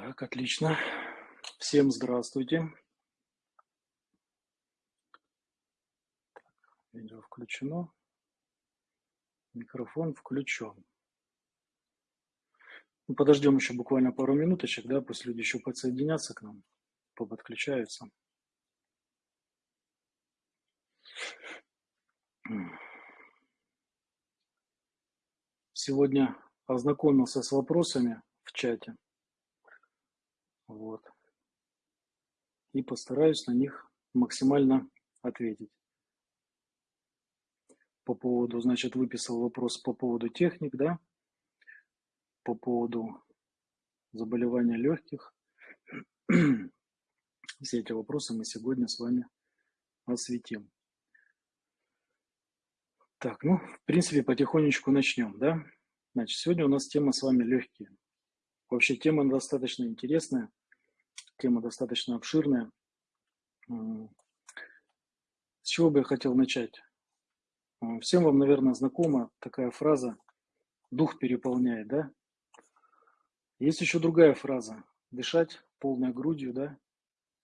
Так, отлично. Всем здравствуйте. Видео включено. Микрофон включен. Ну, подождем еще буквально пару минуточек, да, пусть люди еще подсоединятся к нам, подключаются. Сегодня ознакомился с вопросами в чате. Вот. И постараюсь на них максимально ответить. По поводу, значит, выписал вопрос по поводу техник, да, по поводу заболевания легких. Все эти вопросы мы сегодня с вами осветим. Так, ну, в принципе, потихонечку начнем, да. Значит, сегодня у нас тема с вами легкие. Вообще тема достаточно интересная, тема достаточно обширная. С чего бы я хотел начать? Всем вам, наверное, знакома такая фраза «дух переполняет», да? Есть еще другая фраза «дышать полной грудью», да?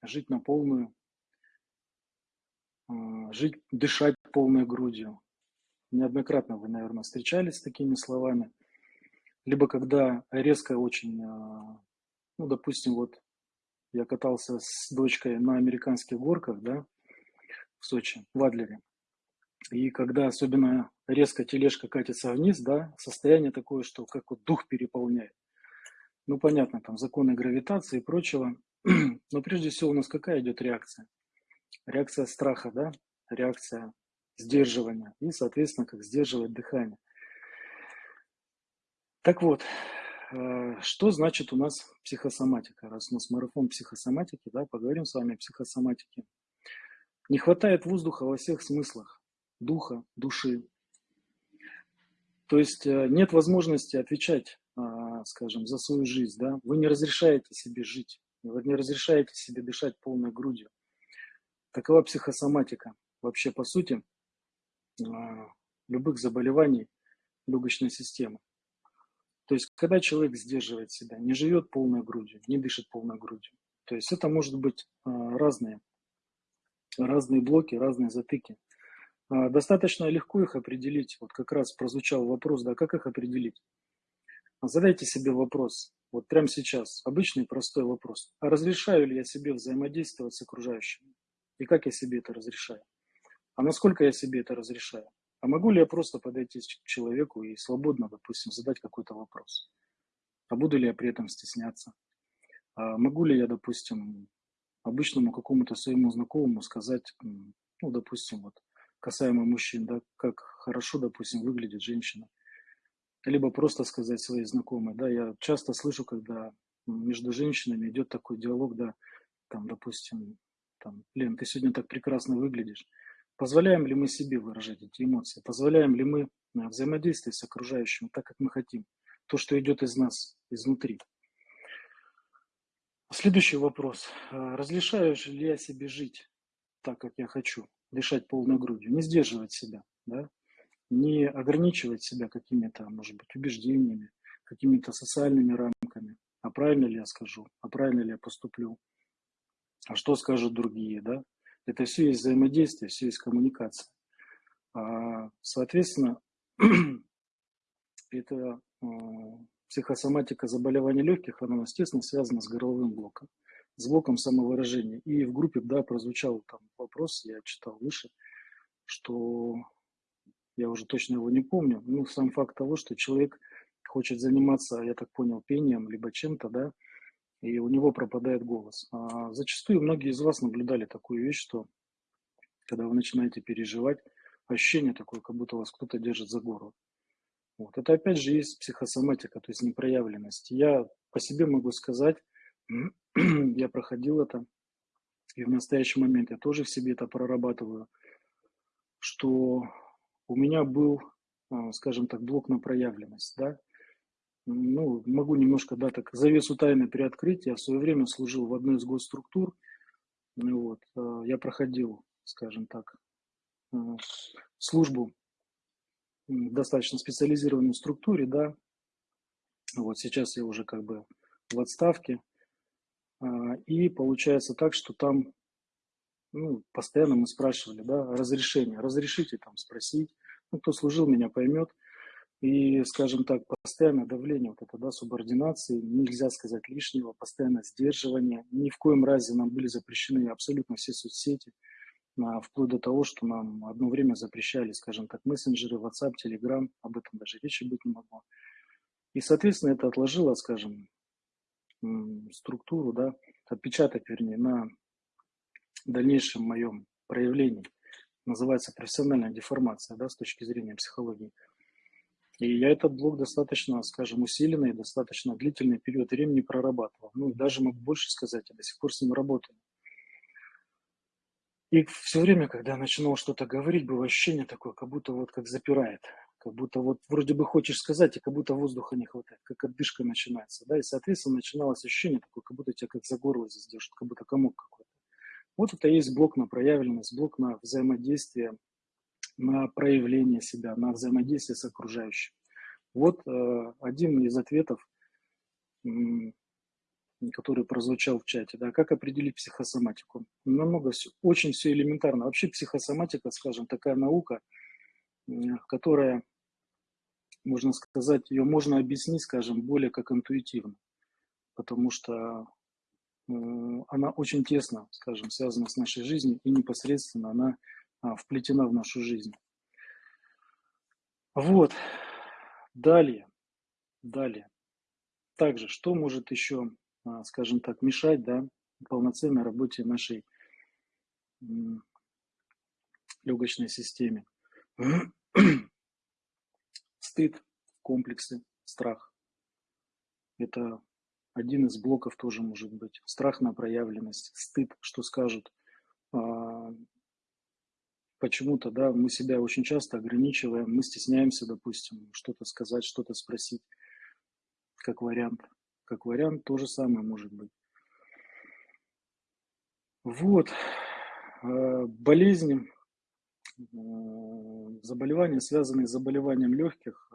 Жить на полную, жить, дышать полной грудью. Неоднократно вы, наверное, встречались с такими словами – либо когда резко очень, а, ну, допустим, вот я катался с дочкой на американских горках, да, в Сочи, в Адлере. И когда особенно резко тележка катится вниз, да, состояние такое, что как вот дух переполняет. Ну, понятно, там законы гравитации и прочего. Но прежде всего у нас какая идет реакция? Реакция страха, да, реакция сдерживания и, соответственно, как сдерживать дыхание. Так вот, э, что значит у нас психосоматика? Раз у нас марафон психосоматики, да, поговорим с вами о психосоматике. Не хватает воздуха во всех смыслах, духа, души. То есть э, нет возможности отвечать, а, скажем, за свою жизнь. Да? Вы не разрешаете себе жить, вы не разрешаете себе дышать полной грудью. Такова психосоматика. Вообще, по сути, а, любых заболеваний легочной системы. То есть, когда человек сдерживает себя, не живет полной грудью, не дышит полной грудью. То есть, это может быть а, разные, разные блоки, разные затыки. А, достаточно легко их определить. Вот как раз прозвучал вопрос, да, как их определить? Задайте себе вопрос, вот прямо сейчас, обычный простой вопрос. А разрешаю ли я себе взаимодействовать с окружающими? И как я себе это разрешаю? А насколько я себе это разрешаю? А могу ли я просто подойти к человеку и свободно, допустим, задать какой-то вопрос? А буду ли я при этом стесняться? А могу ли я, допустим, обычному какому-то своему знакомому сказать, ну, допустим, вот касаемо мужчин, да, как хорошо, допустим, выглядит женщина. Либо просто сказать своей знакомой, да, я часто слышу, когда между женщинами идет такой диалог, да, там, допустим, там, Лен, ты сегодня так прекрасно выглядишь. Позволяем ли мы себе выражать эти эмоции? Позволяем ли мы э, взаимодействовать с окружающим так, как мы хотим? То, что идет из нас, изнутри. Следующий вопрос. Э, разрешаю ли я себе жить так, как я хочу? Дышать полной грудью, не сдерживать себя, да? не ограничивать себя какими-то, может быть, убеждениями, какими-то социальными рамками. А правильно ли я скажу? А правильно ли я поступлю? А что скажут другие, да? Это все есть взаимодействие, все есть коммуникация. А, соответственно, это а, психосоматика заболеваний легких, она, естественно, связана с горловым блоком, с блоком самовыражения. И в группе, да, прозвучал там вопрос, я читал выше, что я уже точно его не помню, ну, сам факт того, что человек хочет заниматься, я так понял, пением, либо чем-то, да, и у него пропадает голос. А зачастую многие из вас наблюдали такую вещь, что когда вы начинаете переживать, ощущение такое, как будто вас кто-то держит за горло. Вот. Это опять же есть психосоматика, то есть непроявленность. Я по себе могу сказать, я проходил это, и в настоящий момент я тоже в себе это прорабатываю, что у меня был, а, скажем так, блок на проявленность, да, ну, могу немножко, да, так завесу тайны приоткрыть. Я в свое время служил в одной из госструктур. Ну, вот, э, я проходил, скажем так, э, службу в достаточно специализированной структуре, да. Вот сейчас я уже как бы в отставке. А, и получается так, что там ну, постоянно мы спрашивали, да, разрешение, разрешите там спросить, ну, кто служил, меня поймет. И, скажем так, постоянное давление, вот это, да, субординации, нельзя сказать лишнего, постоянное сдерживание. Ни в коем разе нам были запрещены абсолютно все соцсети, а, вплоть до того, что нам одно время запрещали, скажем так, мессенджеры, WhatsApp, Telegram, об этом даже речи быть не могло. И, соответственно, это отложило, скажем, структуру, да, отпечаток, вернее, на дальнейшем моем проявлении. Называется профессиональная деформация, да, с точки зрения психологии. И я этот блок достаточно, скажем, усиленный, достаточно длительный период времени прорабатывал. Ну, и даже могу больше сказать, я до сих пор с ним работаю. И все время, когда я начинал что-то говорить, было ощущение такое, как будто вот как запирает. Как будто вот вроде бы хочешь сказать, и как будто воздуха не хватает, как отдышка начинается. Да? И, соответственно, начиналось ощущение такое, как будто тебя как за горло здесь держит, как будто комок какой-то. Вот это есть блок на проявленность, блок на взаимодействие, на проявление себя, на взаимодействие с окружающим. Вот э, один из ответов, который прозвучал в чате. Да, как определить психосоматику? Намного все, очень все элементарно. Вообще психосоматика, скажем, такая наука, которая, можно сказать, ее можно объяснить, скажем, более как интуитивно. Потому что она очень тесно, скажем, связана с нашей жизнью и непосредственно она вплетена в нашу жизнь. Вот. Далее. Далее. Также, что может еще, а, скажем так, мешать да, полноценной работе нашей легочной системе? Стыд, комплексы, страх. Это один из блоков тоже может быть. Страх на проявленность, стыд, что скажут. Почему-то, да, мы себя очень часто ограничиваем, мы стесняемся, допустим, что-то сказать, что-то спросить, как вариант. Как вариант то же самое может быть. Вот. А, болезни, а, заболевания, связанные с заболеванием легких,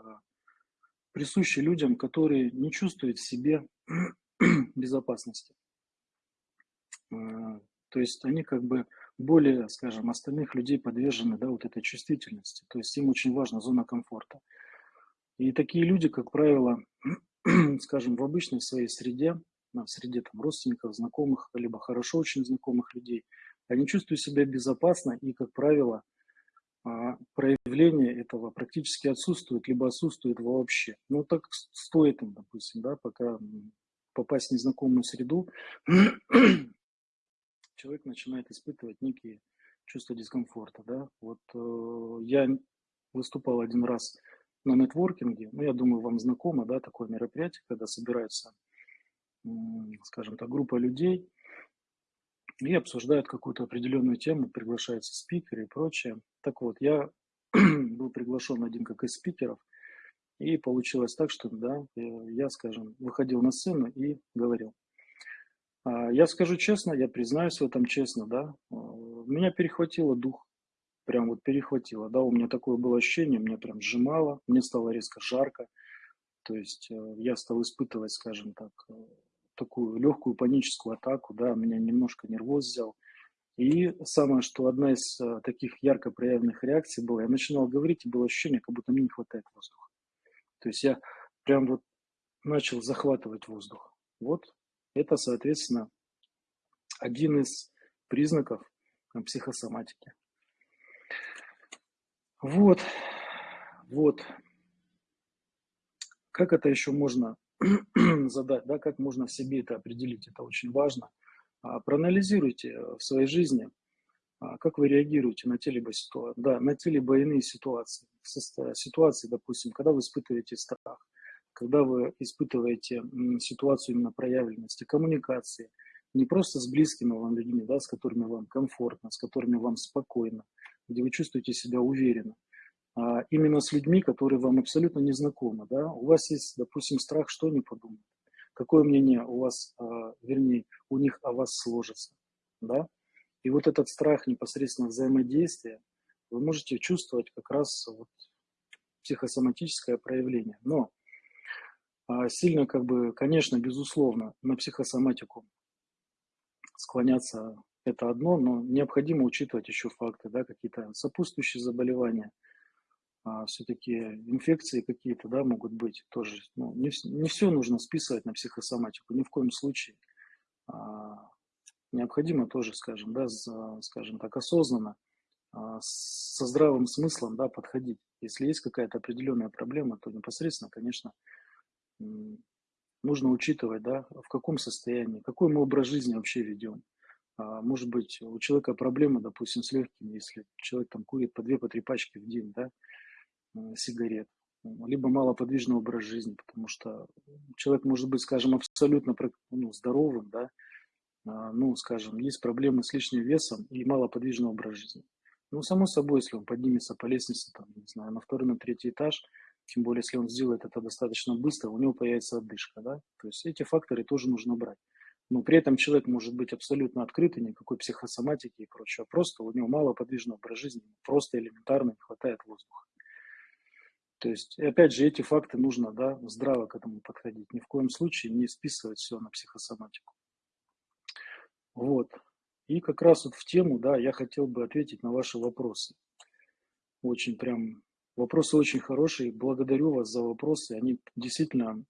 присущи людям, которые не чувствуют в себе безопасности. То есть они как бы более, скажем, остальных людей подвержены да, вот этой чувствительности. То есть им очень важна зона комфорта. И такие люди, как правило, скажем, в обычной своей среде, в среде там, родственников, знакомых, либо хорошо очень знакомых людей, они чувствуют себя безопасно и, как правило, а, проявление этого практически отсутствует, либо отсутствует вообще. Ну, так стоит им, допустим, да, пока попасть в незнакомую среду, человек начинает испытывать некие чувства дискомфорта, да. Вот э, я выступал один раз на нетворкинге, ну, я думаю, вам знакомо, да, такое мероприятие, когда собирается, скажем так, группа людей, и обсуждают какую-то определенную тему, приглашаются спикеры и прочее. Так вот, я был приглашен один как из спикеров, и получилось так, что да, я, скажем, выходил на сцену и говорил. А, я скажу честно, я признаюсь в этом честно, да, а, меня перехватило дух, прям вот перехватило, да, у меня такое было ощущение, меня прям сжимало, мне стало резко жарко, то есть э, я стал испытывать, скажем так, э, такую легкую паническую атаку, да, меня немножко нервоз взял. И самое, что одна из а, таких ярко проявленных реакций была, я начинал говорить, и было ощущение, как будто мне не хватает воздуха. То есть я прям вот начал захватывать воздух. Вот это, соответственно, один из признаков психосоматики. Вот, вот. Как это еще можно задать, да, как можно в себе это определить, это очень важно. А, проанализируйте э, в своей жизни, а, как вы реагируете на те либо ситуации, да, на те либо иные ситуации. Ситуации, допустим, когда вы испытываете страх, когда вы испытываете ситуацию именно проявленности, коммуникации, не просто с близкими вам людьми, да, с которыми вам комфортно, с которыми вам спокойно, где вы чувствуете себя уверенно, а именно с людьми, которые вам абсолютно не знакомы. Да? У вас есть, допустим, страх, что они подумают, какое мнение у вас, а, вернее, у них о вас сложится. Да? И вот этот страх непосредственно взаимодействия вы можете чувствовать как раз вот психосоматическое проявление. Но сильно, как бы, конечно, безусловно, на психосоматику склоняться это одно, но необходимо учитывать еще факты, да, какие-то сопутствующие заболевания, а, все-таки инфекции какие-то, да, могут быть тоже. Ну, не, не все нужно списывать на психосоматику, ни в коем случае. А, необходимо тоже, скажем, да, за, скажем так, осознанно, а, со здравым смыслом, да, подходить. Если есть какая-то определенная проблема, то непосредственно, конечно, нужно учитывать, да, в каком состоянии, какой мы образ жизни вообще ведем. А, может быть, у человека проблемы, допустим, с легкими, если человек там курит по две, по три пачки в день, да, сигарет, либо малоподвижный образ жизни, потому что человек может быть, скажем, абсолютно ну, здоровым, да, а, ну, скажем, есть проблемы с лишним весом и малоподвижный образ жизни. Ну, само собой, если он поднимется по лестнице, там, не знаю, на второй, на третий этаж, тем более, если он сделает это достаточно быстро, у него появится отдышка, да, то есть эти факторы тоже нужно брать. Но при этом человек может быть абсолютно открытый, никакой психосоматики и прочего. Просто у него мало подвижного образ жизни, просто элементарно не хватает воздуха. То есть, опять же, эти факты нужно да, здраво к этому подходить. Ни в коем случае не списывать все на психосоматику. Вот. И как раз вот в тему, да, я хотел бы ответить на ваши вопросы. Очень прям, вопросы очень хорошие. Благодарю вас за вопросы. Они действительно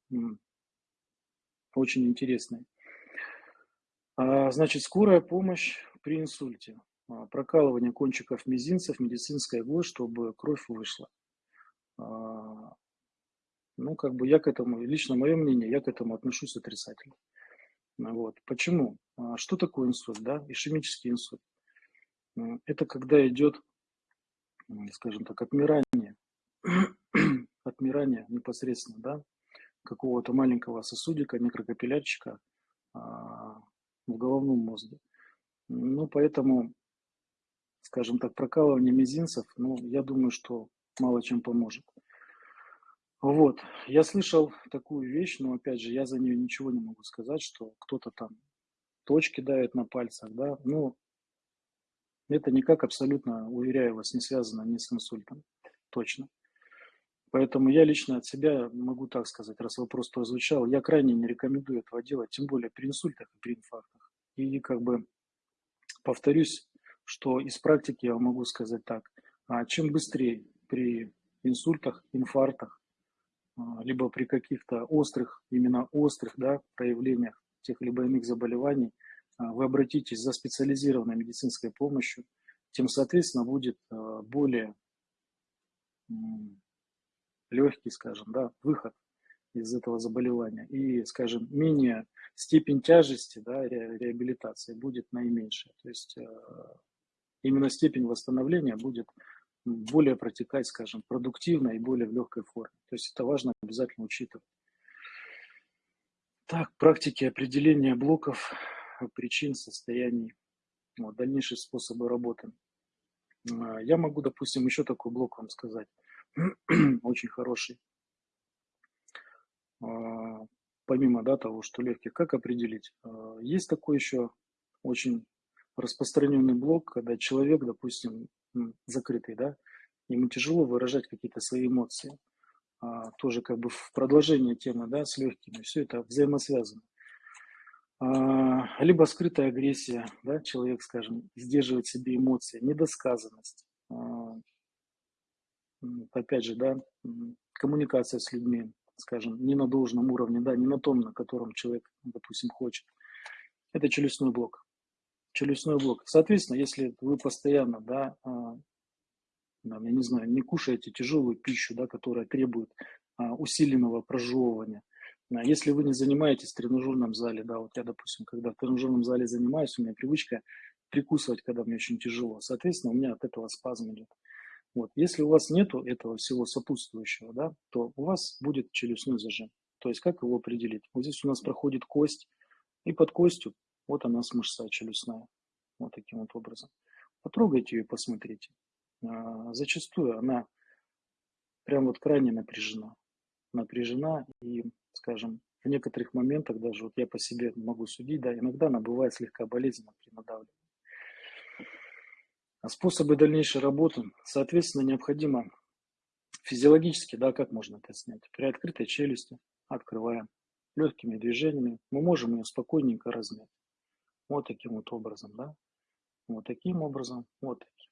очень интересные. А, значит, скорая помощь при инсульте. А, прокалывание кончиков мизинцев, медицинская иглой, чтобы кровь вышла. А, ну, как бы я к этому, лично мое мнение, я к этому отношусь отрицательно. Вот. Почему? Что такое инсульт, да? Ишемический инсульт. Это когда идет, скажем так, отмирание, отмирание непосредственно, да, какого-то маленького сосудика, микрокапиллярчика в головном мозге. Ну, поэтому, скажем так, прокалывание мизинцев, ну, я думаю, что мало чем поможет. Вот, я слышал такую вещь, но опять же, я за нее ничего не могу сказать, что кто-то там точки давит на пальцах, да, ну, это никак абсолютно, уверяю вас, не связано ни с инсультом, точно. Поэтому я лично от себя могу так сказать, раз вопрос прозвучал, я крайне не рекомендую этого делать, тем более при инсультах и при инфарктах. И как бы повторюсь, что из практики я могу сказать так, а чем быстрее при инсультах, инфарктах, а, либо при каких-то острых, именно острых да, проявлениях тех либо иных заболеваний, а, вы обратитесь за специализированной медицинской помощью, тем, соответственно, будет более легкий, скажем, да, выход из этого заболевания. И, скажем, менее степень тяжести да, ре, реабилитации будет наименьшая. То есть э, именно степень восстановления будет более протекать, скажем, продуктивно и более в легкой форме. То есть это важно обязательно учитывать. Так, практики определения блоков, причин, состояний, вот, дальнейшие способы работы. Э, я могу, допустим, еще такой блок вам сказать. очень хороший. А, помимо да, того, что легкий, как определить? А, есть такой еще очень распространенный блок, когда человек, допустим, закрытый, да, ему тяжело выражать какие-то свои эмоции. А, тоже как бы в продолжение темы, да, с легкими, все это взаимосвязано. Либо скрытая агрессия, да, человек, скажем, сдерживает себе эмоции, недосказанность, опять же, да, коммуникация с людьми, скажем, не на должном уровне, да, не на том, на котором человек, допустим, хочет. Это челюстной блок. Челюстной блок. Соответственно, если вы постоянно, да, а, я не знаю, не кушаете тяжелую пищу, да, которая требует а, усиленного прожевывания, а если вы не занимаетесь в тренажерном зале, да, вот я, допустим, когда в тренажерном зале занимаюсь, у меня привычка прикусывать, когда мне очень тяжело. Соответственно, у меня от этого спазм идет. Вот. Если у вас нету этого всего сопутствующего, да, то у вас будет челюстной зажим. То есть как его определить? Вот здесь у нас проходит кость, и под костью вот она с мышца челюстная. Вот таким вот образом. Потрогайте ее и посмотрите. А, зачастую она прям вот крайне напряжена. Напряжена и, скажем, в некоторых моментах даже вот я по себе могу судить, да, иногда она бывает слегка болезненна при надавливании. А способы дальнейшей работы, соответственно, необходимо физиологически, да, как можно это снять? При открытой челюсти открываем легкими движениями, мы можем ее спокойненько размять. вот таким вот образом, да, вот таким образом, вот таким.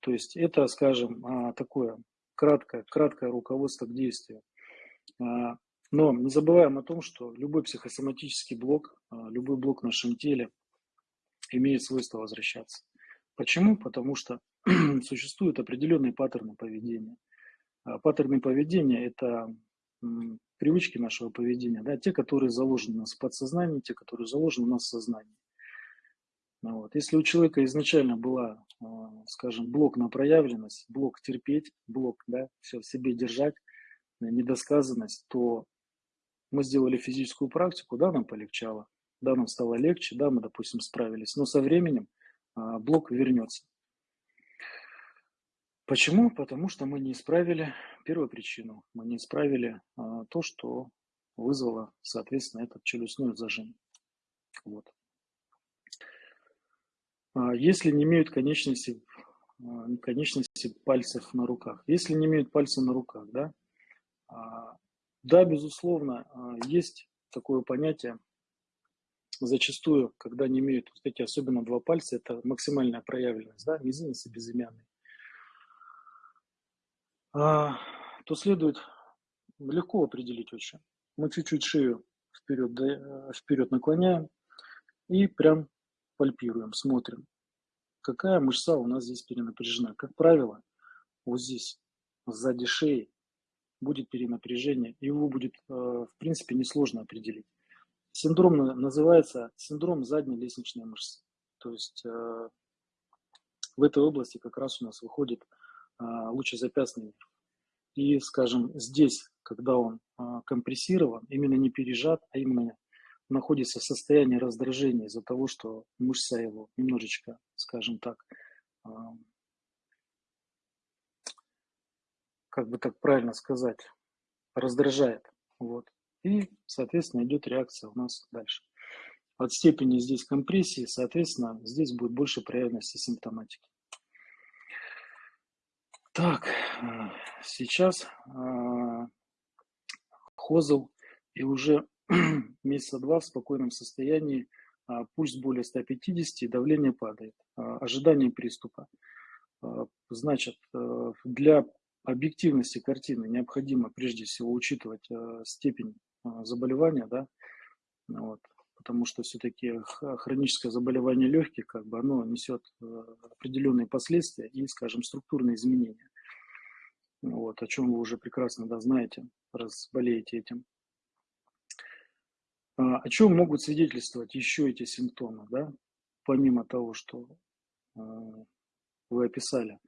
То есть это, скажем, а, такое краткое, краткое руководство к действию. А, но не забываем о том, что любой психосоматический блок, любой блок в нашем теле имеет свойство возвращаться. Почему? Потому что существуют определенные паттерны поведения. Паттерны поведения – это привычки нашего поведения, да, те, которые заложены у нас в подсознании, те, которые заложены у нас в сознании. Ну вот. Если у человека изначально была, а, скажем, блок на проявленность, блок терпеть, блок, да, все в себе держать, э, недосказанность, то мы сделали физическую практику, да, нам полегчало, да, нам стало легче, да, мы, допустим, справились, но со временем а, блок вернется. Почему? Потому что мы не исправили первую причину, мы не исправили а, то, что вызвало, соответственно, этот челюстной зажим. Вот. А, если не имеют конечности, а, конечности пальцев на руках, если не имеют пальцев на руках, да, а, да, безусловно, есть такое понятие, зачастую, когда не имеют вот эти особенно два пальца, это максимальная проявленность, да, мизинец и безымянный, то следует легко определить очень. Мы чуть-чуть шею вперед, вперед наклоняем и прям пальпируем, смотрим, какая мышца у нас здесь перенапряжена. Как правило, вот здесь, сзади шеи, будет перенапряжение, его будет, э, в принципе, несложно определить. Синдром называется синдром задней лестничной мышцы. То есть э, в этой области как раз у нас выходит э, лучезапястный нерв. И, скажем, здесь, когда он компрессирован, именно не пережат, а именно находится в состоянии раздражения из-за того, что мышца его немножечко, скажем так, как бы так правильно сказать, раздражает. Вот. И, соответственно, идет реакция у нас дальше. От степени здесь компрессии, соответственно, здесь будет больше проявленности симптоматики. Так, э, сейчас э, Хозел и уже месяца два в спокойном состоянии, а, пульс более 150, давление падает, а, ожидание приступа. А, значит, э, для объективности картины необходимо прежде всего учитывать степень заболевания, да, вот, потому что все-таки хроническое заболевание легких, как бы оно несет э, определенные последствия и, скажем, структурные изменения. Вот, о чем вы уже прекрасно да, знаете, раз болеете этим. А, о чем могут свидетельствовать еще эти симптомы, да, помимо того, что а, вы описали?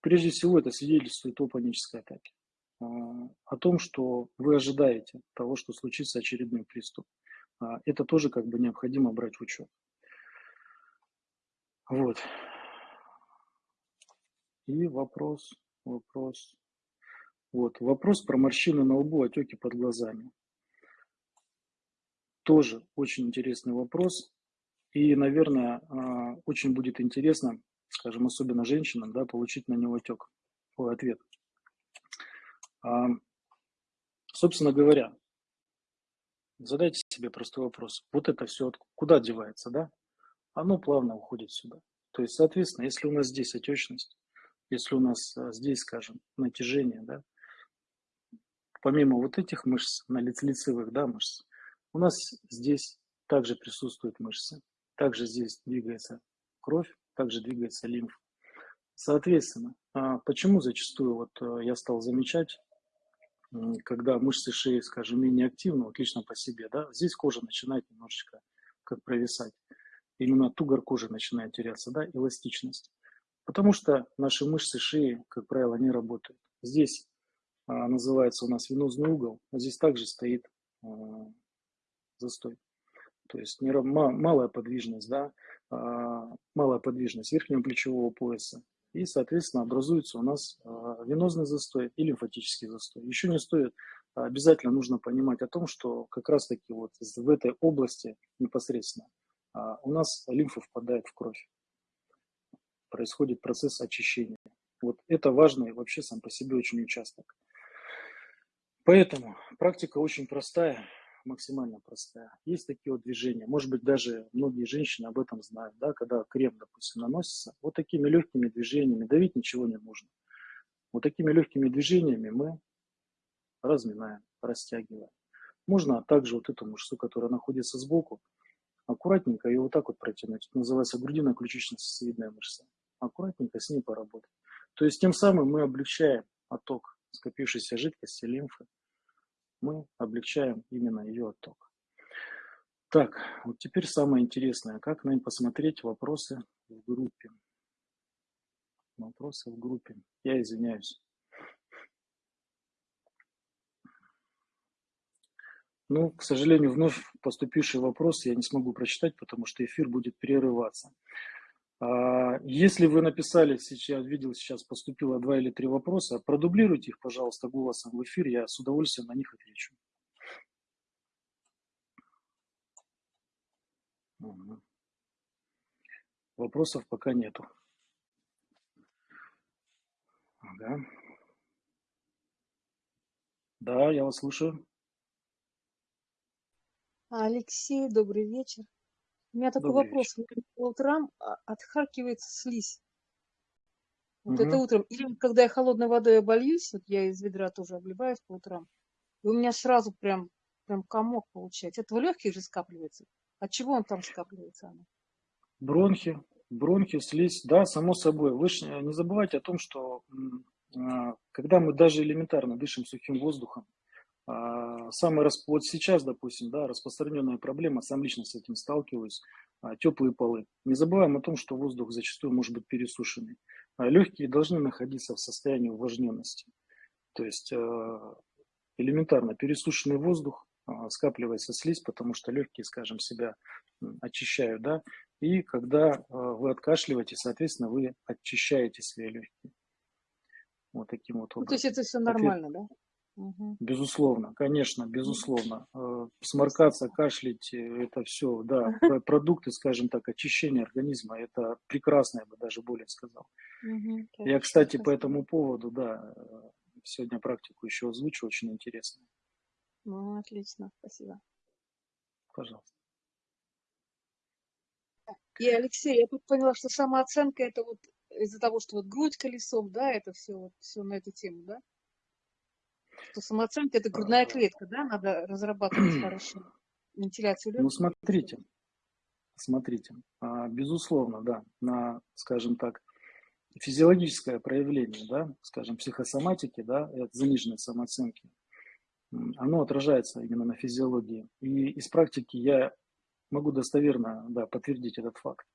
Прежде всего, это свидетельствует о панической атаке, а, о том, что вы ожидаете того, что случится очередной приступ. Это тоже как бы необходимо брать в учет. Вот. И вопрос, вопрос. Вот, вопрос про морщины на лбу, отеки под глазами. Тоже очень интересный вопрос. И, наверное, а, очень будет интересно, скажем, особенно женщинам, да, получить на него отек, ответ. Собственно говоря, задайте себе простой вопрос. Вот это все куда девается, да? Оно плавно уходит сюда. То есть, соответственно, если у нас здесь отечность, если у нас а, здесь, скажем, натяжение, да, помимо вот этих мышц, на лицевых, да, мышц, у нас здесь также присутствуют мышцы, также здесь двигается кровь, также двигается лимф. Соответственно, а почему зачастую вот э, я стал замечать, когда мышцы шеи, скажем, менее активны, вот лично по себе, да, здесь кожа начинает немножечко как провисать. Именно тугор кожи начинает теряться, да, эластичность. Потому что наши мышцы шеи, как правило, не работают. Здесь а, называется у нас венозный угол, а здесь также стоит а, застой. То есть малая подвижность, да, малая подвижность верхнего плечевого пояса. И, соответственно, образуется у нас а, венозный застой и лимфатический застой. Еще не стоит, а, обязательно нужно понимать о том, что как раз-таки вот в этой области непосредственно у нас лимфа впадает в кровь. Происходит процесс очищения. Вот это важный вообще сам по себе очень участок. Поэтому практика очень простая максимально простая. Есть такие вот движения. Может быть, даже многие женщины об этом знают, да, когда крем, допустим, наносится. Вот такими легкими движениями, давить ничего не нужно. Вот такими легкими движениями мы разминаем, растягиваем. Можно также вот эту мышцу, которая находится сбоку, аккуратненько ее вот так вот протянуть. Это называется грудино-ключично-сосцевидная мышца. Аккуратненько с ней поработать. То есть тем самым мы облегчаем отток скопившейся жидкости, лимфы. Мы облегчаем именно ее отток. Так, вот теперь самое интересное. Как нам посмотреть вопросы в группе? Вопросы в группе. Я извиняюсь. Ну, к сожалению, вновь поступивший вопрос я не смогу прочитать, потому что эфир будет прерываться. А, если вы написали, сейчас видел, сейчас поступило два или три вопроса, продублируйте их, пожалуйста, голосом в эфир, я с удовольствием на них отвечу. Вопросов пока нету. Ага. Да, я вас слушаю. Алексей, добрый вечер. У меня такой Добрый вопрос. вечер. По утрам а, отхаркивается слизь. Вот Угу. это утром. Или когда я холодной водой обольюсь, вот я из ведра тоже обливаюсь по утрам, и у меня сразу прям, прям комок получается. Это в легких же скапливается. От чего он там скапливается? Оно? Бронхи, бронхи, слизь, да, само собой. Вы ж не забывайте о том, что а, когда мы даже элементарно дышим сухим воздухом, самый рас- вот сейчас, допустим, да, распространенная проблема, сам лично с этим сталкиваюсь, а, теплые полы. Не забываем о том, что воздух зачастую может быть пересушенный. А Легкие должны находиться в состоянии увлажненности. То есть а, элементарно пересушенный воздух, а, скапливается слизь, потому что легкие, скажем, себя очищают, да, и когда а, вы откашливаете, соответственно, вы очищаете свои легкие. Вот таким вот Ну, то есть образом. это все Ответ нормально, да? Мгм. Безусловно, конечно, безусловно. Э. Сморкаться, кашлять, это все, да, про- продукты, скажем так, очищения организма, это прекрасно, я бы даже более сказал. Мгм. Я, кстати, по этому поводу, да, э, сегодня практику еще озвучу, очень интересно. Ну, отлично, спасибо. Пожалуйста. И, Алексей, я тут поняла, что самооценка это вот из-за того, что вот грудь колесом, да, это все вот все на эту тему, да? Что самооценка это грудная А, клетка, да, надо разрабатывать хорошо. Вентиляцию Ну, легких. смотрите, смотрите, а, безусловно, да, на, скажем так, физиологическое проявление, да, скажем, психосоматики, да, от заниженной самооценки, оно отражается именно на физиологии. И из практики я могу достоверно, да, подтвердить этот факт.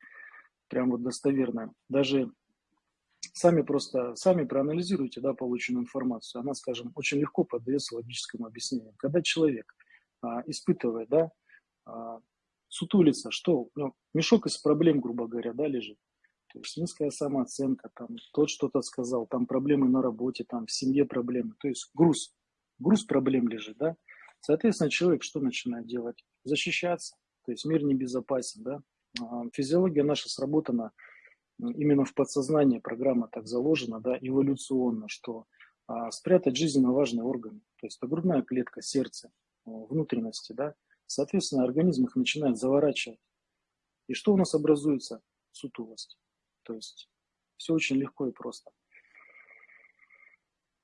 Прям вот достоверно. Даже сами просто, сами проанализируйте, да, полученную информацию. Она, скажем, очень легко поддается логическому объяснению. Когда человек а, испытывает, да, а, сутулится, что, ну, мешок из проблем, грубо говоря, да, лежит. То есть низкая самооценка, там, тот что-то сказал, там проблемы на работе, там, в семье проблемы. То есть груз, груз проблем лежит, да. Соответственно, человек что начинает делать? Защищаться. То есть мир небезопасен, да. А, Физиология наша сработана именно в подсознании, программа так заложена, да, эволюционно, что а, спрятать жизненно важные органы. То есть это грудная клетка, сердце, внутренности, да. Соответственно, организм их начинает заворачивать. И что у нас образуется? Сутулость. То есть все очень легко и просто.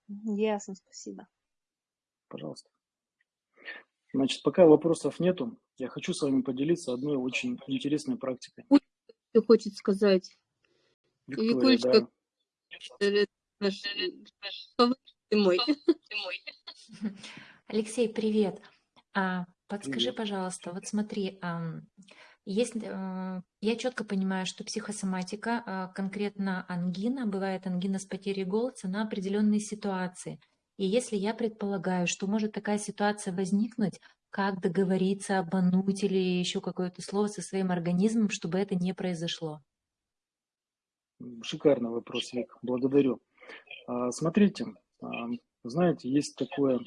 Ясно, спасибо. Пожалуйста. Значит, пока вопросов нету, я хочу с вами поделиться одной очень интересной практикой. Что хочет сказать? Виктория, Викулечка, да. э, наш, мой. Алексей, привет. А, подскажи, Привет. пожалуйста, вот смотри, есть, э, я четко понимаю, что психосоматика, а, конкретно ангина, бывает ангина с потерей голоса на определенные ситуации. И если я предполагаю, что может такая ситуация возникнуть, как договориться, обмануть или еще какое-то слово со своим организмом, чтобы это не произошло? Шикарный вопрос, Вик. Благодарю. А, Смотрите, а, знаете, есть такое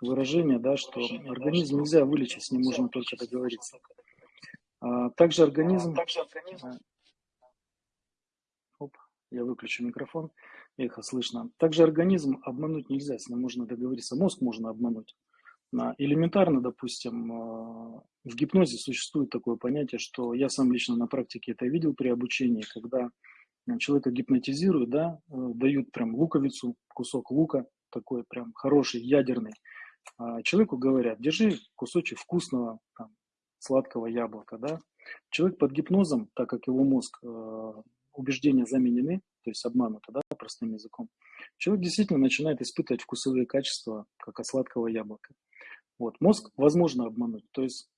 выражение, да, что организм нельзя вылечить, с ним можно только договориться. А, Также организм... Оп, я выключу микрофон, эхо слышно. Также организм обмануть нельзя, с ним можно договориться. Мозг можно обмануть. Элементарно, допустим, а, в гипнозе существует такое понятие, что я сам лично на практике это видел при обучении, когда а, человека гипнотизируют, да, э, дают прям луковицу, кусок лука, такой прям хороший, ядерный. А Человеку говорят, держи кусочек вкусного, там, сладкого яблока, да. Человек под гипнозом, так как его мозг, э, убеждения заменены, то есть обмануты, да, простым языком, человек действительно начинает испытывать вкусовые качества, как от сладкого яблока. Вот. Мозг возможно обмануть, то есть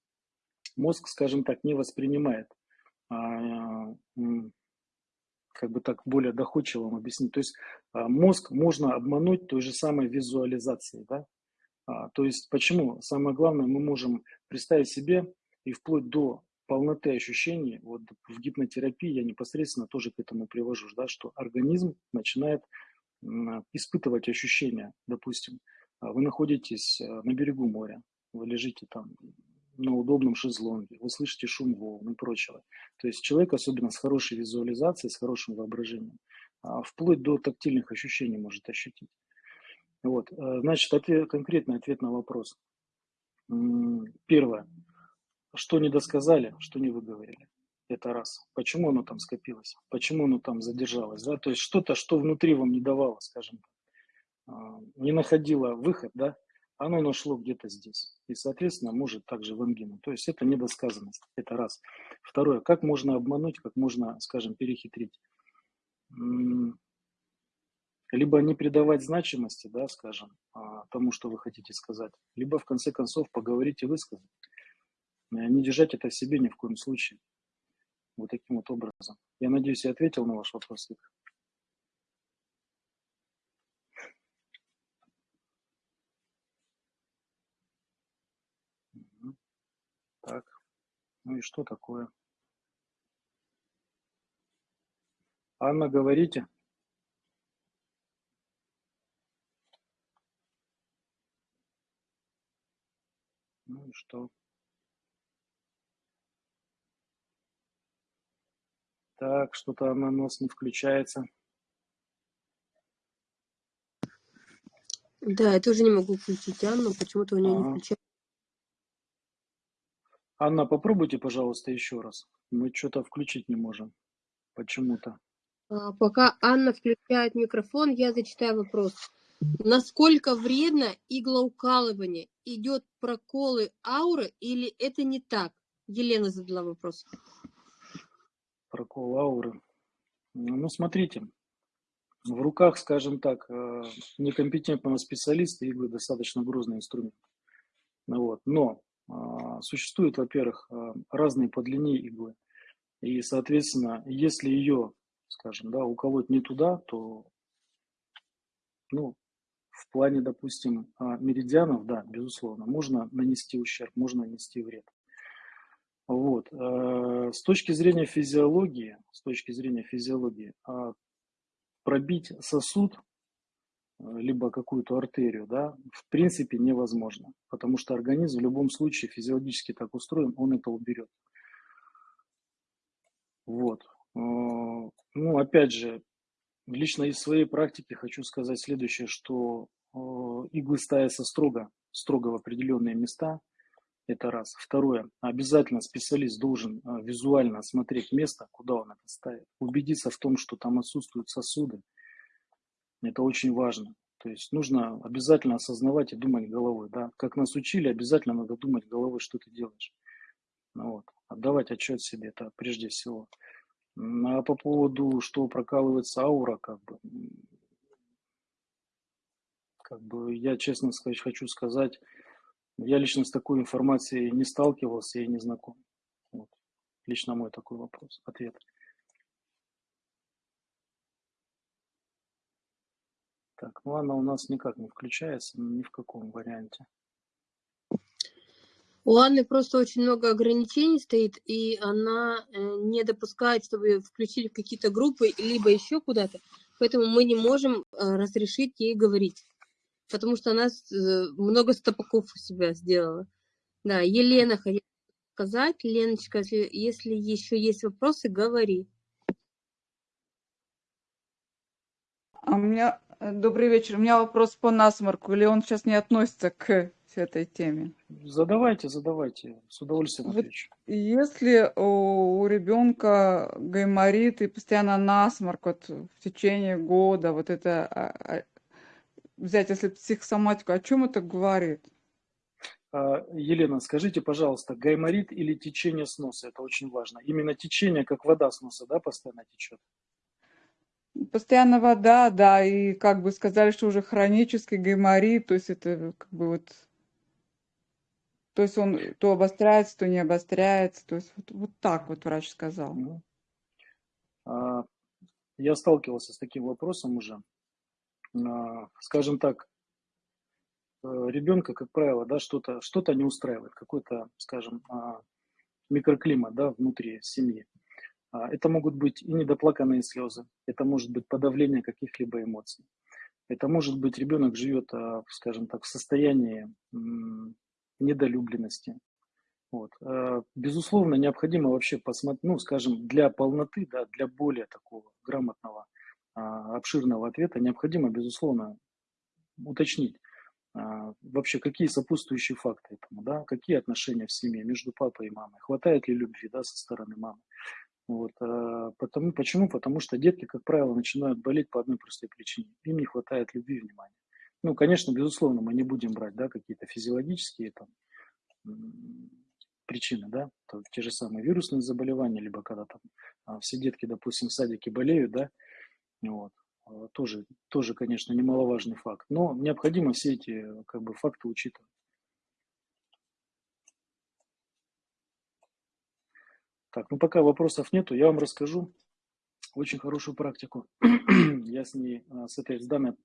мозг, скажем так, не воспринимает, а, как бы так более доходчиво вам объяснить. То есть а, мозг можно обмануть той же самой визуализацией, да. А, То есть почему? Самое главное, мы можем представить себе и вплоть до полноты ощущений, вот в гипнотерапии я непосредственно тоже к этому привожу, да, что организм начинает испытывать ощущения, допустим, а вы находитесь э, на берегу моря, вы лежите там на удобном шезлонге, вы слышите шум волн и прочего. То есть человек, особенно с хорошей визуализацией, с хорошим воображением, а, вплоть до тактильных ощущений может ощутить. Вот, э, значит, ответ, конкретный ответ на вопрос. Первое. Что не досказали, что не выговорили. Это раз. Почему оно там скопилось? Почему оно там задержалось? Да? То есть что-то, что внутри вам не давало, скажем а, не находило выход, да, оно нашло где-то здесь. И, соответственно, может также в ангину. То есть это недосказанность. Это раз. Второе. Как можно обмануть, как можно, скажем, перехитрить? Либо не придавать значимости, да, скажем, а, тому, что вы хотите сказать, либо в конце концов поговорить и высказать. Э, Не держать это в себе ни в коем случае. Вот таким вот образом. Я надеюсь, я ответил на ваш вопрос. Вик. Мгм. Так, ну и что такое? Анна, говорите. Ну и что? Так, что-то она у нас не включается. Да, я тоже не могу включить Анну, почему-то у нее не Ага. включается. Анна, попробуйте, пожалуйста, еще раз. Мы что-то включить не можем. Почему-то. А, Пока Анна включает микрофон, я зачитаю вопрос. Насколько вредно иглоукалывание? Идет проколы ауры или это не так? Елена задала вопрос. Прокол ауры. Ну, смотрите. В руках, скажем так, э, некомпетентного специалиста иглы достаточно грозный инструмент. Ну Вот. Но а, существуют, во-первых, а, разные по длине иглы. И, соответственно, если ее, скажем, да, уколоть не туда, то, ну, в плане, допустим, а, меридианов, да, безусловно, можно нанести ущерб, можно нанести вред. Вот. э, С точки зрения физиологии, с точки зрения физиологии, а, пробить сосуд, э, либо какую-то артерию, да, в принципе невозможно, потому что организм в любом случае физиологически так устроен, он это уберет. Вот. Э, Ну, опять же, лично из своей практики хочу сказать следующее, что иглы ставятся строго, строго в определенные места, это раз. Второе, обязательно специалист должен э, визуально осмотреть место, куда он это ставит, убедиться в том, что там отсутствуют сосуды. Это очень важно. То есть нужно обязательно осознавать и думать головой. Да? Как нас учили, обязательно надо думать головой, что ты делаешь. Ну вот. Отдавать отчет себе, это прежде всего. А по поводу, что прокалывается аура, как бы, как бы я честно сказать, хочу сказать, я лично с такой информацией не сталкивался и не знаком. Вот. Лично мой такой вопрос, ответ. Так, ну она у нас никак не включается, ни в каком варианте. У Анны просто очень много ограничений стоит, и она э, не допускает, чтобы включили в какие-то группы, либо еще куда-то. Поэтому мы не можем э, разрешить ей говорить. Потому что она э, много стопаков у себя сделала. Да, Елена хотела сказать. Леночка, если, если еще есть вопросы, говори. А у меня э, добрый вечер. У меня вопрос по насморку, или он сейчас не относится к этой теме. Задавайте, задавайте, с удовольствием Вот отвечу. если у, у ребенка гайморит и постоянно насморк вот в течение года, вот это а, а, взять, если психосоматику, о чем это говорит? А, Елена, скажите, пожалуйста, гайморит или течение с носа? Это очень важно. Именно течение, как вода с носа, да, постоянно течет? Постоянно вода, да, и как бы сказали, что уже хронический гайморит, то есть это как бы вот, то есть он то обостряется, то не обостряется, то есть вот, вот так вот врач сказал. Мгм. А, Я сталкивался с таким вопросом уже. Скажем так, э, ребенка, как правило, да, что-то что не устраивает, какой-то, скажем, а, микроклимат, да, внутри семьи. А, Это могут быть и недоплаканные слезы, это может быть подавление каких-либо эмоций. Это может быть ребенок живет, а, скажем так, в состоянии недолюбленности. Вот. Безусловно, необходимо вообще посмотреть, ну, скажем, для полноты, да, для более такого грамотного, обширного ответа необходимо, безусловно, уточнить а, вообще, какие сопутствующие факты этому, да, какие отношения в семье между папой и мамой, хватает ли любви, да, со стороны мамы. Вот, а, потому, почему? Потому что детки, как правило, начинают болеть по одной простой причине. Им не хватает любви и внимания. Ну, конечно, безусловно, мы не будем брать, да, какие-то физиологические там, причины, да, то те же самые вирусные заболевания, либо когда там а, все детки, допустим, в садике болеют, да, вот, а, тоже, тоже, конечно, немаловажный факт. Но необходимо все эти как бы, факты учитывать. Так, ну пока вопросов нету, я вам расскажу очень хорошую практику. я с ней, а, с этой, с данной,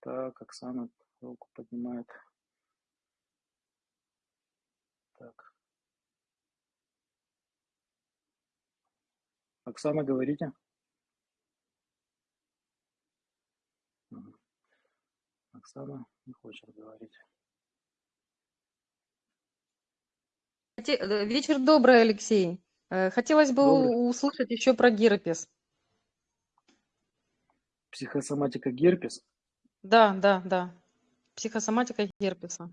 так, Оксана руку поднимает. Так. Оксана, говорите. Оксана не хочет говорить. Э, Вечер добрый, Алексей. Э, Хотелось бы Добрый. услышать еще про герпес. Психосоматика герпес. Да, да, да. Психосоматика герпеса.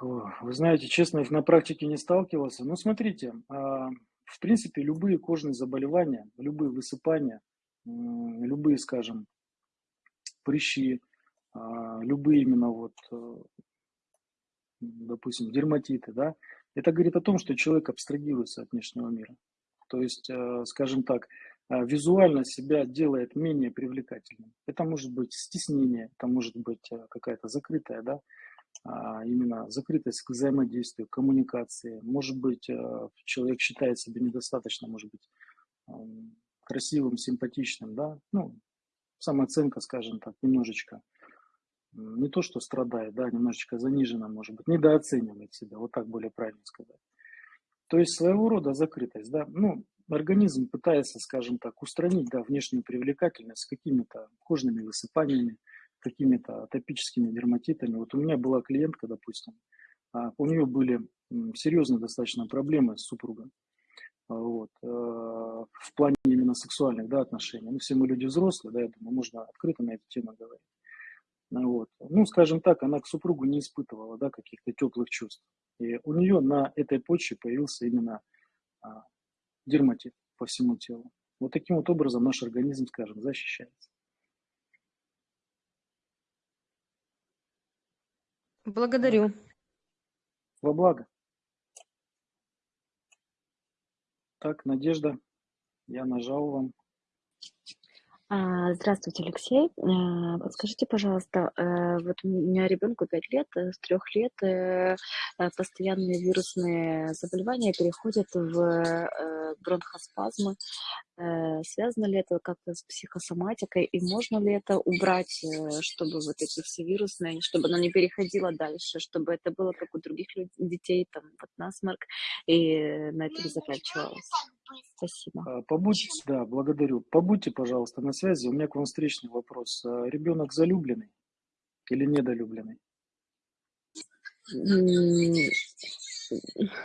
Вы знаете, честно, на практике не сталкивался. Но смотрите, а, в принципе, любые кожные заболевания, любые высыпания, любые, скажем, прыщи, любые именно вот, э, допустим, дерматиты, да, это говорит о том, что человек абстрагируется от внешнего мира. То есть, э, скажем так, э, визуально себя делает менее привлекательным. Это может быть стеснение, это может быть какая-то закрытая, да, а, именно закрытость к взаимодействию, коммуникации. Может быть, человек считает себя недостаточно, может быть, м, красивым, симпатичным, да, ну, самооценка, скажем так, немножечко не то, что страдает, да, немножечко занижена, может быть, недооценивает себя, вот так более правильно сказать. То есть своего рода закрытость, да, ну, организм пытается, скажем так, устранить, да, внешнюю привлекательность какими-то кожными высыпаниями, какими-то атопическими дерматитами. Вот у меня была клиентка, допустим, а, у нее были серьезные достаточно проблемы с супругом, а, вот, э, в плане именно сексуальных, да, отношений. Ну, все мы люди взрослые, да, я думаю, можно открыто на эту тему говорить. Вот. Ну, скажем так, она к супругу не испытывала да, каких-то теплых чувств. И у нее на этой почве появился именно а, дерматит по всему телу. Вот таким вот образом наш организм, скажем, защищается. Благодарю. Во благо. Так, Надежда, я нажал вам. А, Здравствуйте, Алексей. Э, Подскажите, пожалуйста, э, вот у меня ребенку 5 лет, э, с 3 лет постоянные вирусные заболевания переходят в бронхоспазмы. Э, Связано ли это как-то с психосоматикой и можно ли это убрать, э, чтобы вот эти все вирусные, чтобы оно не переходило дальше, чтобы это было как у других детей, там, вот насморк, и на этом заканчивалось? Спасибо. А, Побудьте, да, благодарю. Побудьте, пожалуйста, на связи. У меня к вам встречный вопрос. А Ребенок залюбленный или недолюбленный?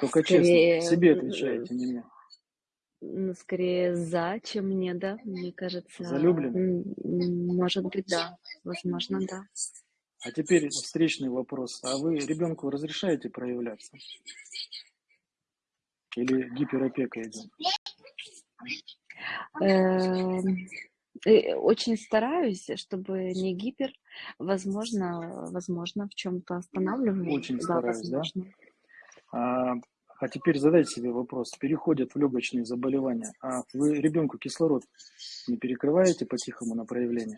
Только честно, себе э, отвечаете, не мне. М, скорее за, чем не, да, мне кажется. М, Может быть, да. Возможно, да. А теперь встречный вопрос. А вы ребенку разрешаете проявляться? Или гиперопека идет? Эм, э, Очень стараюсь, чтобы не гипер. Возможно, возможно, в чем-то останавливаю. Очень стараюсь, да? А, теперь задайте себе вопрос. Переходят в легочные заболевания. А вы ребенку кислород не перекрываете по-тихому на проявление?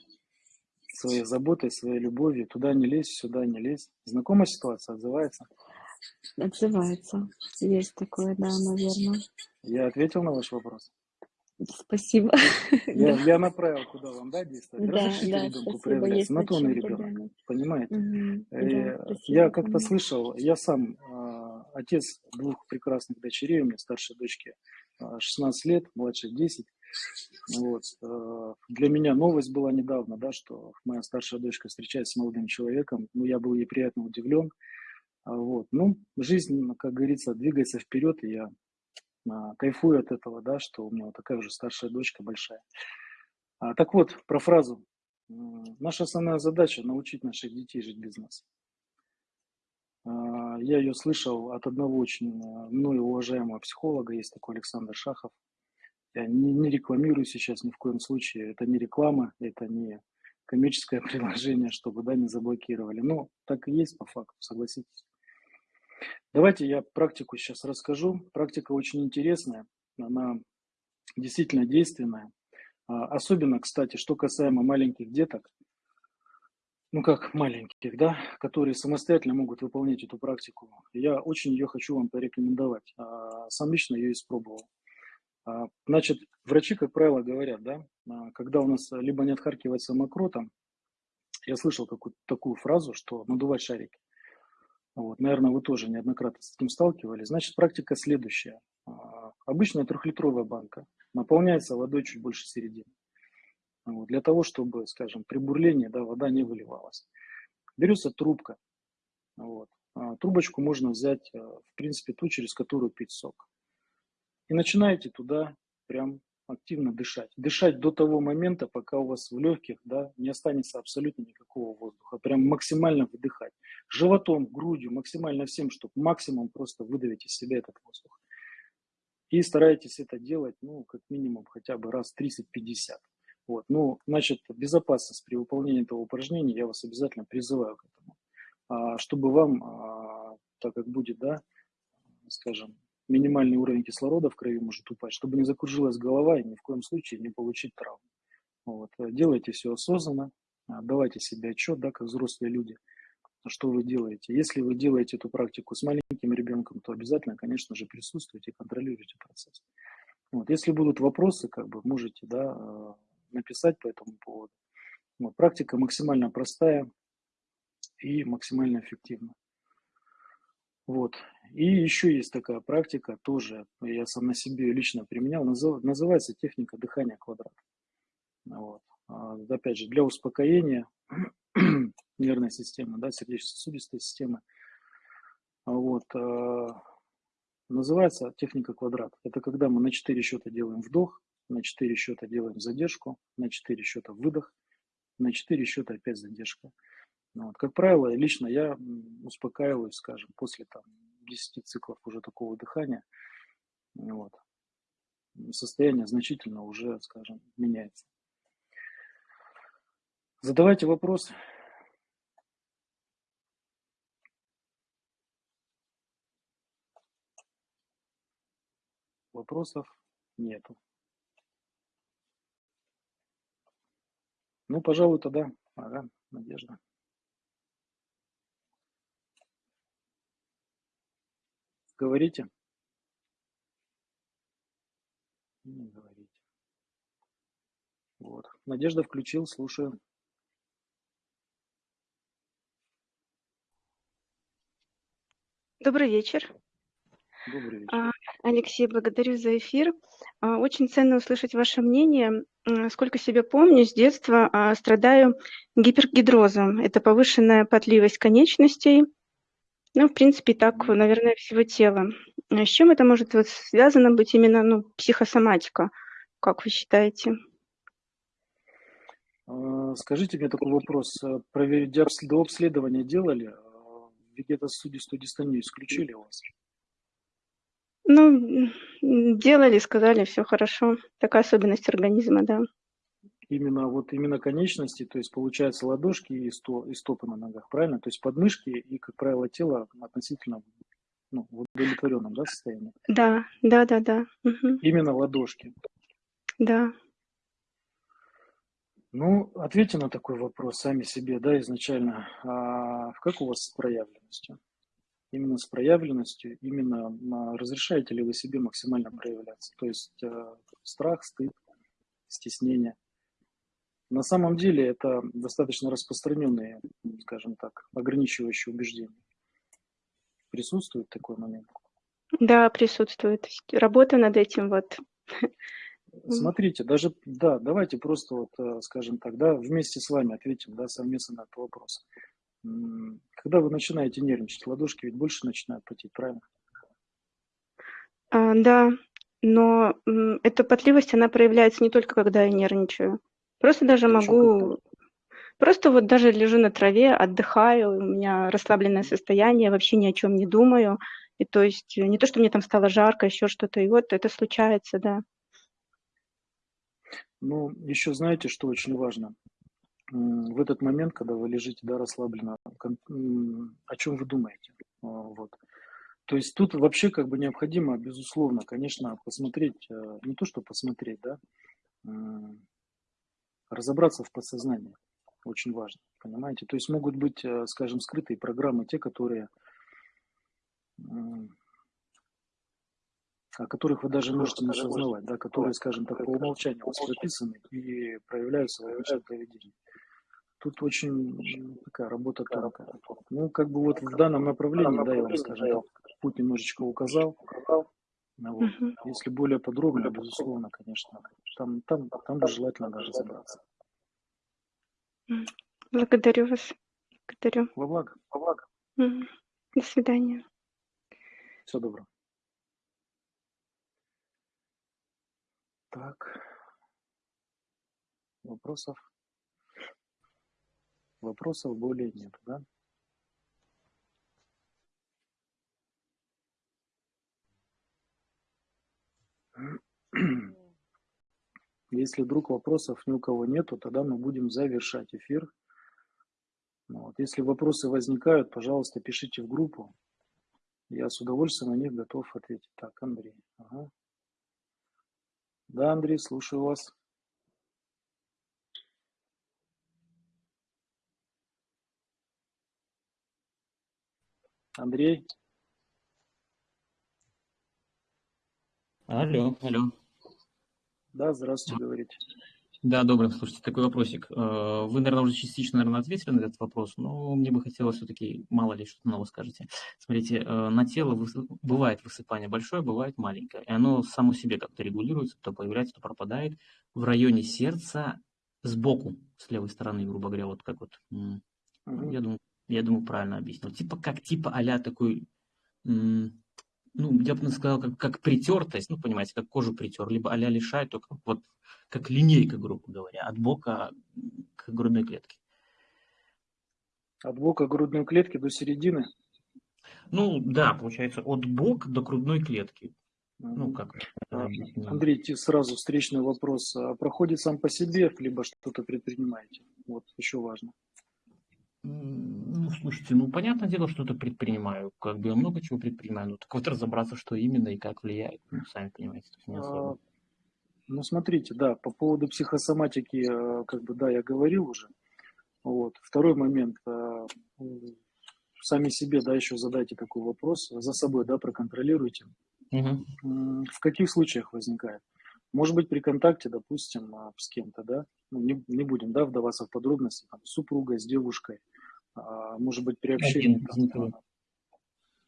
Своей заботой, своей любовью. Туда не лезь, сюда не лезь. Знакомая ситуация отзывается? Отзывается. Есть такое, да, наверное. Я ответил на ваш вопрос? Спасибо. Я, Да, я направил, куда вам, да, действовать? да, Разрешите да, ребенку спасибо. проявляться. Есть На то он и чем ребенок. Понимаете? Мгм. Да, Я как-то слышал, я сам а, отец двух прекрасных дочерей, у меня старшей дочке а, 16 лет, младшей 10. Вот. э, Для меня новость была недавно, да, что моя старшая дочка встречается с молодым человеком. Ну, я был ей приятно удивлен. А, Вот. Ну, жизнь, как говорится, двигается вперед, и я а, кайфую от этого, да, что у меня вот такая же старшая дочка большая. А, так вот, про фразу. Наша основная задача – научить наших детей жить без нас. А, Я ее слышал от одного очень э, мною уважаемого психолога, есть такой Александр Шахов. Я не, не рекламирую сейчас ни в коем случае, это не реклама, это не коммерческое приложение, чтобы да, не заблокировали. Но так и есть по факту, согласитесь. Давайте я практику сейчас расскажу. Практика очень интересная, она действительно действенная. А, Особенно, кстати, что касаемо маленьких деток, ну как маленьких, да, которые самостоятельно могут выполнять эту практику. Я очень ее хочу вам порекомендовать. А, Сам лично ее испробовал. А, Значит, врачи, как правило, говорят, да, а, когда у нас либо не отхаркивается мокротом, я слышал какую такую фразу, что надувать шарики. Вот, наверное, вы тоже неоднократно с этим сталкивались. Значит, практика следующая. Обычная трехлитровая банка наполняется водой чуть больше середины. Вот, для того, чтобы, скажем, при бурлении да, вода не выливалась. Берется трубка. Вот. А, Трубочку можно взять, э, в принципе, ту, через которую пить сок. И начинаете туда прям активно дышать. Дышать до того момента, пока у вас в легких да, не останется абсолютно никакого воздуха. Прям максимально выдыхать. Животом, грудью, максимально всем, чтобы максимум просто выдавить из себя этот воздух. И старайтесь это делать, ну, как минимум, хотя бы раз 30-50. Вот. Ну, значит, безопасность при выполнении этого упражнения я вас обязательно призываю к этому. А, чтобы вам, а, так как будет, да, скажем, минимальный уровень кислорода в крови может упасть, чтобы не закружилась голова и ни в коем случае не получить травму. Вот. Делайте все осознанно, а, давайте себе отчет, да, как взрослые люди, что вы делаете. Если вы делаете эту практику с маленьким ребенком, то обязательно, конечно же, присутствуйте контролируйте процесс. Вот. Если будут вопросы, как бы можете да, э, написать по этому поводу. Вот. Практика максимально простая и максимально эффективна. Вот. И еще есть такая практика, тоже я сам на себе лично применял, назыв- называется техника дыхания квадрат. Вот. А, Опять же, для успокоения нервной системы, да, сердечно-сосудистой системы. Вот. а, Называется техника квадрат. Это когда мы на 4 счета делаем вдох, на 4 счета делаем задержку, на 4 счета выдох, на 4 счета опять задержка. Ну Вот. Как правило, лично я успокаиваюсь, скажем, после там, 10 циклов уже такого дыхания. Вот. Состояние значительно уже, скажем, меняется. Задавайте вопросы. Вопросов нету. Ну, пожалуй, тогда. Ага, Надежда. Говорите. Не говорите. Вот. Надежда включил, слушаю. Добрый вечер. Добрый вечер. А, Алексей, благодарю за эфир. А, Очень ценно услышать ваше мнение. Сколько себя помню, с детства а, страдаю гипергидрозом. Это повышенная потливость конечностей. Ну, в принципе, так, наверное, всего тела. А С чем это может вот связано быть именно, ну, психосоматика? Как вы считаете? А, Скажите мне такой вопрос. А, Проверить до обследования делали? Вегетосудистую дистонию исключили у вас? Ну, делали, сказали, все хорошо. Такая особенность организма, да. Именно вот именно конечности, то есть получается ладошки и, сто, и стопы на ногах, правильно? То есть подмышки и, как правило, тело относительно ну, в удовлетворенном да, состоянии. Да, да, да, да. Мгм. Именно ладошки. Да. Ну, ответьте на такой вопрос сами себе, да, изначально. А как у вас с проявленностью? Именно с проявленностью, именно а, разрешаете ли вы себе максимально проявляться? То есть э, страх, стыд, стеснение. На самом деле это достаточно распространенные, скажем так, ограничивающие убеждения. Присутствует такой момент? Да, присутствует. Работа над этим вот. Смотрите, даже, да, давайте просто вот, э, скажем так, да, вместе с вами ответим, да, совместно на этот вопрос. Когда вы начинаете нервничать, ладошки ведь больше начинают потеть, правильно? А, да, но эта потливость, она проявляется не только когда я нервничаю. Просто даже когда? могу, просто вот даже лежу на траве, отдыхаю, у меня расслабленное состояние, вообще ни о чем не думаю. И то есть э, не то, что мне там стало жарко, еще что-то, и вот это случается, да. Ну, еще знаете, что очень важно? В этот момент, когда вы лежите, да, расслабленно, о чем вы думаете? А, Вот. То есть тут вообще как бы необходимо, безусловно, конечно, посмотреть, э, не то, что посмотреть, да, разобраться в подсознании. Очень важно, понимаете? То есть могут быть, э, скажем, скрытые программы, те, которые, о которых вы даже можете не осознавать, да, которые, скажем так, по умолчанию у вас прописаны и проявляются в вашем поведении. Тут очень такая работа тонкая. Ну, как бы вот в данном направлении, да, я вам, скажем так, путь немножечко указал. Ну вот. Мгм. Если более подробно, безусловно, конечно, там, там, там бы желательно даже разобраться. М. Благодарю вас. Благодарю. Во благо. Во благо. Мгм. До свидания. Всего доброго. Так. Вопросов? Вопросов более нет, да? Если вдруг вопросов ни у кого нету, тогда мы будем завершать эфир. Вот. Если вопросы возникают, пожалуйста, пишите в группу. Я с удовольствием на них готов ответить. Так, Андрей. Ага. Да, Андрей, слушаю вас. Андрей, Алло, алло. да, здравствуйте, говорите. Да, добрый, слушайте, такой вопросик. Э, Вы, наверное, уже частично, наверное, ответили на этот вопрос, но мне бы хотелось все-таки, мало ли, что нового скажете. Смотрите, э, на тело бывает высыпание большое, бывает маленькое, и оно само себе как-то регулируется, то появляется, то пропадает. В районе сердца сбоку, с левой стороны, грубо говоря, вот как вот, я думаю, я думаю, правильно объяснил. Типа как, типа а такой, ну, я бы сказал, как, как притертость, ну, понимаете, как кожу притер, либо а-ля лишай, только вот как линейка, грубо говоря, от бока к грудной клетке. От бока грудной клетки до середины. Ну, да, получается, от бока до грудной клетки. Ну, как А? Андрей, сразу встречный вопрос. А Проходит сам по себе, либо что-то предпринимаете? Вот, еще важно. Ну, слушайте, ну, понятное дело, что это предпринимаю. Как бы я много чего предпринимаю. Ну, так вот разобраться, что именно и как влияет, ну, сами понимаете, тут не А, особо. Ну, смотрите, да, по поводу психосоматики, э, как бы, да, я говорил уже. Вот. Второй момент. э, Сами себе, да, еще задайте такой вопрос. За собой, да, проконтролируйте. М, В каких случаях возникает? Может быть, при контакте, допустим, а, с кем-то, да, ну, не, не будем, да, вдаваться в подробности, там, с супругой, с девушкой, а, может быть, при общении, Один там, а,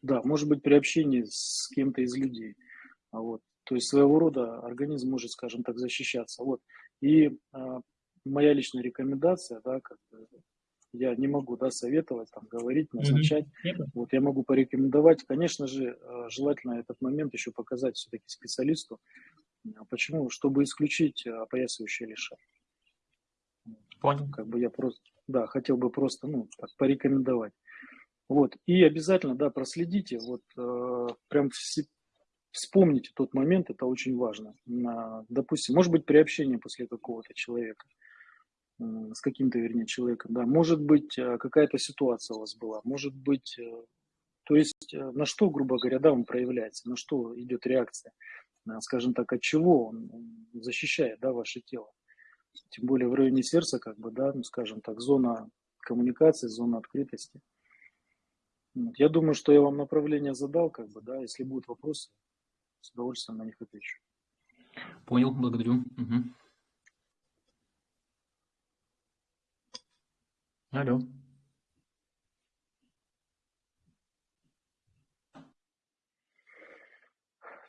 да, может быть, при общении с кем-то из людей, А вот, то есть своего рода организм может, скажем так, защищаться, вот, и а, моя личная рекомендация, да, как бы, я не могу, да, советовать, там, говорить, назначать, понял. вот я могу порекомендовать, конечно же, э, желательно этот момент еще показать все-таки специалисту. А Почему? Чтобы исключить э, опоясывающее лишай. Понял. Как бы я просто, да, хотел бы просто, ну, так, порекомендовать. Вот, и обязательно, да, проследите, вот, э, прям все, вспомните тот момент, это очень важно. На, допустим, может быть, при общении после какого-то человека, э, с каким-то, вернее, человеком, да, может быть, э, какая-то ситуация у вас была, может быть, э, то есть э, на что, грубо говоря, да, он проявляется, на что идет реакция, скажем так, от чего он защищает, да, ваше тело. Тем более в районе сердца, как бы, да, ну, скажем так, зона коммуникации, зона открытости. Вот. Я думаю, что я вам направление задал, как бы, да, если будут вопросы, с удовольствием на них отвечу. Понял, благодарю. Угу. Алло.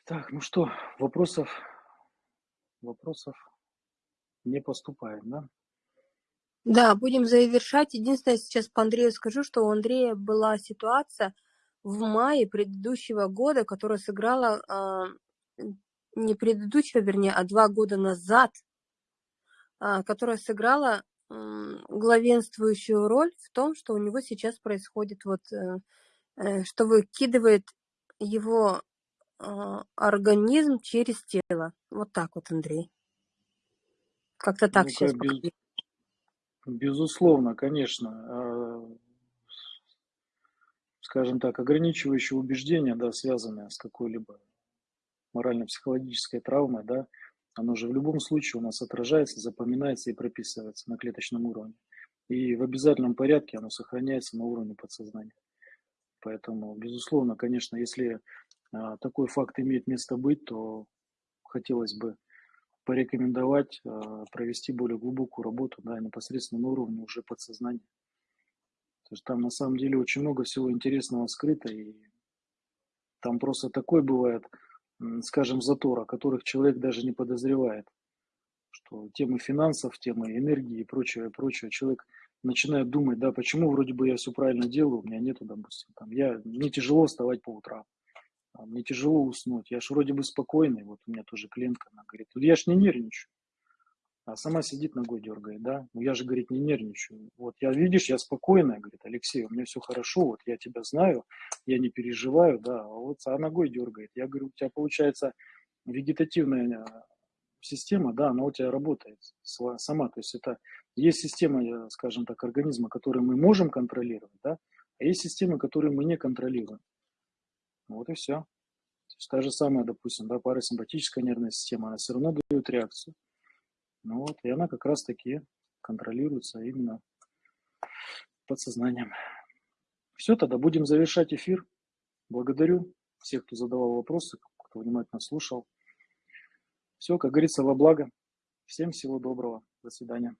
Так, ну что, вопросов, вопросов не поступает, да? Да, будем завершать. Единственное, сейчас по Андрею скажу, что у Андрея была ситуация в мае предыдущего года, которая сыграла, а, не предыдущего, вернее, а два года назад, а, которая сыграла главенствующую роль в том, что у него сейчас происходит вот, э, э, что выкидывает его организм через тело. Вот так вот, Андрей. Как-то так Ну, сейчас без- безусловно, конечно, а, скажем так, ограничивающие убеждения, да, связанные с какой-либо морально-психологической травмой, да, оно же в любом случае у нас отражается, запоминается и прописывается на клеточном уровне. И в обязательном порядке оно сохраняется на уровне подсознания. Поэтому, безусловно, конечно, если а, такой факт имеет место быть, то хотелось бы порекомендовать а, провести более глубокую работу, да, непосредственно на уровне уже подсознания. То есть там на самом деле очень много всего интересного скрыто, и там просто такой бывает, скажем, затор, о которых человек даже не подозревает, что темы финансов, темы энергии и прочее, прочее, человек начинает думать, да, почему вроде бы я все правильно делаю, у меня нету, допустим, там, я, мне тяжело вставать по утрам, а, мне тяжело уснуть, я ж вроде бы спокойный, вот у меня тоже клиентка, она говорит, «Ну, я ж не нервничаю, а сама сидит ногой дергает, да, ну я же, говорит, не нервничаю, вот я, видишь, я спокойная, говорит, Алексей, у меня все хорошо, вот я тебя знаю, я не переживаю, да, а вот а ногой дергает, я говорю, у тебя получается вегетативная а, система, да, она у тебя работает сама, то есть это есть система, э, скажем так, организма, которую мы можем контролировать, да, а есть системы, которые мы не контролируем. Вот и все. То есть та же самая, допустим, да, парасимпатическая нервная система, она все равно дает реакцию. Ну вот, и она как раз-таки контролируется именно подсознанием. Все, тогда будем завершать эфир. Благодарю всех, кто задавал вопросы, кто внимательно слушал. Все, как говорится, во благо. Всем всего доброго. До свидания.